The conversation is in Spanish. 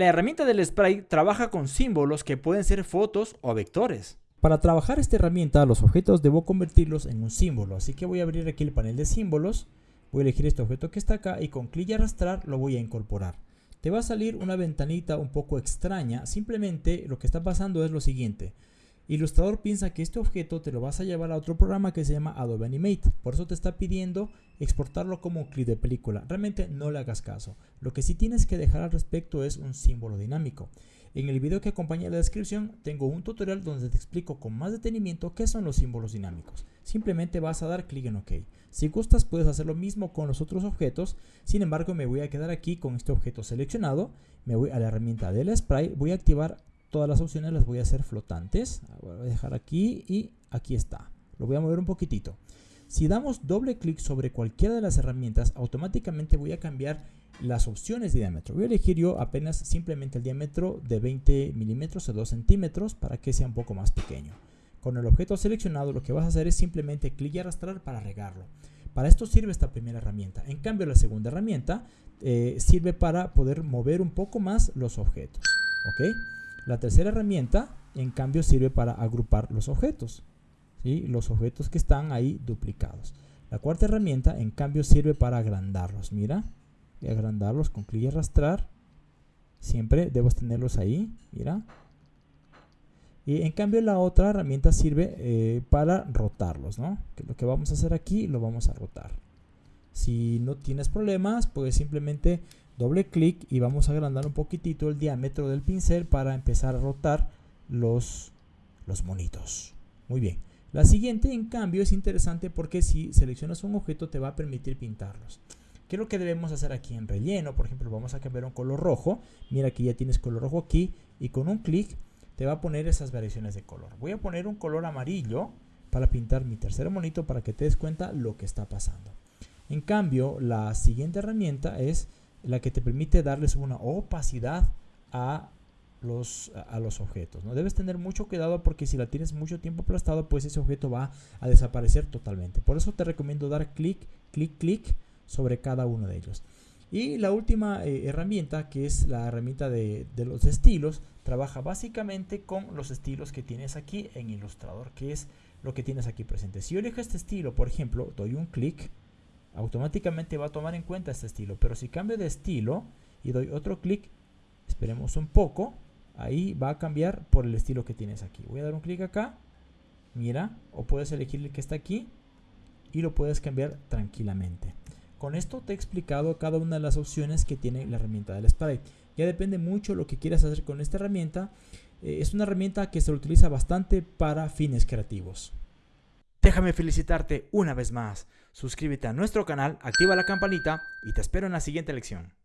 La herramienta del spray trabaja con símbolos que pueden ser fotos o vectores. Para trabajar esta herramienta, los objetos debo convertirlos en un símbolo, así que voy a abrir aquí el panel de símbolos, voy a elegir este objeto que está acá y con clic y arrastrar lo voy a incorporar. Te va a salir una ventanita un poco extraña, simplemente lo que está pasando es lo siguiente. Illustrator piensa que este objeto te lo vas a llevar a otro programa que se llama Adobe Animate. Por eso te está pidiendo exportarlo como clip de película. Realmente no le hagas caso. Lo que sí tienes que dejar al respecto es un símbolo dinámico. En el video que acompaña la descripción tengo un tutorial donde te explico con más detenimiento qué son los símbolos dinámicos. Simplemente vas a dar clic en OK. Si gustas puedes hacer lo mismo con los otros objetos, sin embargo me voy a quedar aquí con este objeto seleccionado, me voy a la herramienta del spray, voy a activar todas las opciones las voy a hacer flotantes. Voy a dejar aquí y aquí está. Lo voy a mover un poquitito. Si damos doble clic sobre cualquiera de las herramientas, automáticamente voy a cambiar las opciones de diámetro. Voy a elegir yo apenas simplemente el diámetro de 20 milímetros o 2 centímetros para que sea un poco más pequeño. Con el objeto seleccionado lo que vas a hacer es simplemente clic y arrastrar para regarlo. Para esto sirve esta primera herramienta. En cambio la segunda herramienta eh, sirve para poder mover un poco más los objetos. ¿ok? La tercera herramienta, en cambio, sirve para agrupar los objetos. ¿sí? Los objetos que están ahí duplicados. La cuarta herramienta, en cambio, sirve para agrandarlos. Mira, y agrandarlos con clic y arrastrar. Siempre debes tenerlos ahí. Mira. Y en cambio la otra herramienta sirve eh, para rotarlos, ¿no? Que lo que vamos a hacer aquí lo vamos a rotar. Si no tienes problemas, puedes simplemente doble clic y vamos a agrandar un poquitito el diámetro del pincel para empezar a rotar los, los monitos. Muy bien. La siguiente, en cambio, es interesante porque si seleccionas un objeto te va a permitir pintarlos. ¿Qué es lo que debemos hacer aquí en relleno? Por ejemplo, vamos a cambiar un color rojo. Mira que ya tienes color rojo aquí y con un clic te va a poner esas variaciones de color. Voy a poner un color amarillo para pintar mi tercer monito para que te des cuenta lo que está pasando. En cambio, la siguiente herramienta es la que te permite darles una opacidad a los, a los objetos. ¿no? Debes tener mucho cuidado porque si la tienes mucho tiempo aplastado, pues ese objeto va a desaparecer totalmente. Por eso te recomiendo dar clic, clic, clic sobre cada uno de ellos. Y la última eh, herramienta, que es la herramienta de, de, los estilos, trabaja básicamente con los estilos que tienes aquí en Illustrator, que es lo que tienes aquí presente. Si yo elijo este estilo, por ejemplo, doy un clic, automáticamente va a tomar en cuenta este estilo. Pero si cambio de estilo y doy otro clic, esperemos un poco, ahí va a cambiar por el estilo que tienes aquí. Voy a dar un clic acá, mira, o puedes elegir el que está aquí y lo puedes cambiar tranquilamente. Con esto te he explicado cada una de las opciones que tiene la herramienta del spray. Ya depende mucho lo que quieras hacer con esta herramienta. Eh, es una herramienta que se utiliza bastante para fines creativos. Déjame felicitarte una vez más. Suscríbete a nuestro canal, activa la campanita y te espero en la siguiente lección.